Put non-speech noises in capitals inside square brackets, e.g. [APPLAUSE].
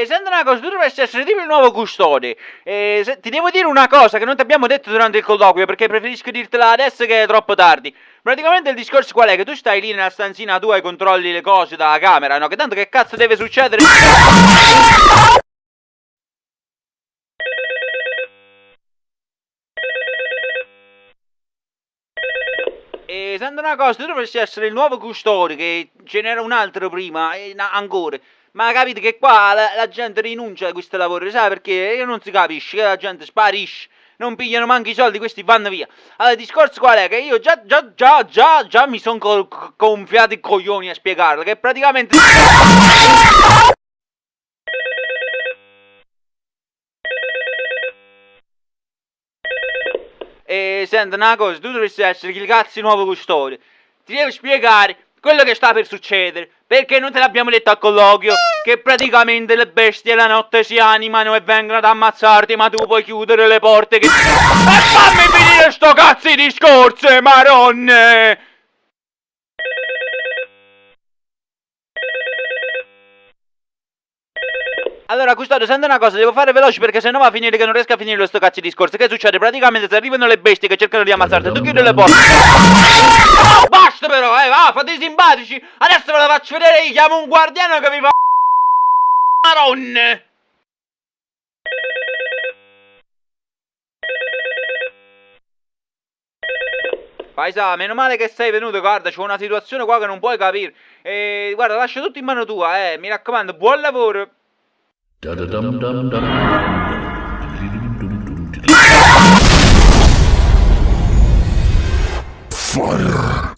E senti una cosa, tu dovresti essere tipo il nuovo custode. E se- ti devo dire una cosa che non ti abbiamo detto durante il colloquio perché preferisco dirtela adesso che è troppo tardi. Praticamente il discorso qual è? Che tu stai lì nella stanzina tua e controlli le cose dalla camera, no? Che tanto che cazzo deve succedere? E senti una cosa, tu dovresti essere il nuovo custode, che ce n'era un altro prima, e ancora. Ma capite che qua la, la gente rinuncia a questo lavoro, sai perché? Non si capisce, che la gente sparisce, non pigliano manco i soldi, questi vanno via. Allora, il discorso qual è? Che io già, già, già, già, già mi sono gonfiato i coglioni a spiegarlo, che praticamente... E senti una cosa, tu dovresti essere il cazzo nuovo custode. Ti devo spiegare quello che sta per succedere. Perché non te l'abbiamo detto al colloquio? Che praticamente le bestie la notte si animano e vengono ad ammazzarti, ma tu puoi chiudere le porte che. [LAUGHS] E fammi finire sto cazzo di discorso, maronne! Allora, custode, senti una cosa, devo fare veloce perché sennò va a finire che non riesco a finire sto cazzo di discorso. Che succede? Praticamente se arrivano le bestie che cercano di ammazzarti, tu chiudi le porte. [LAUGHS] Fate i simpatici. Adesso ve la faccio vedere, io chiamo un guardiano che vi fa... Maronne! Paisa, meno male che sei venuto, guarda, c'è una situazione qua che non puoi capire. E guarda, lascio tutto in mano tua, eh, mi raccomando, buon lavoro. Fire.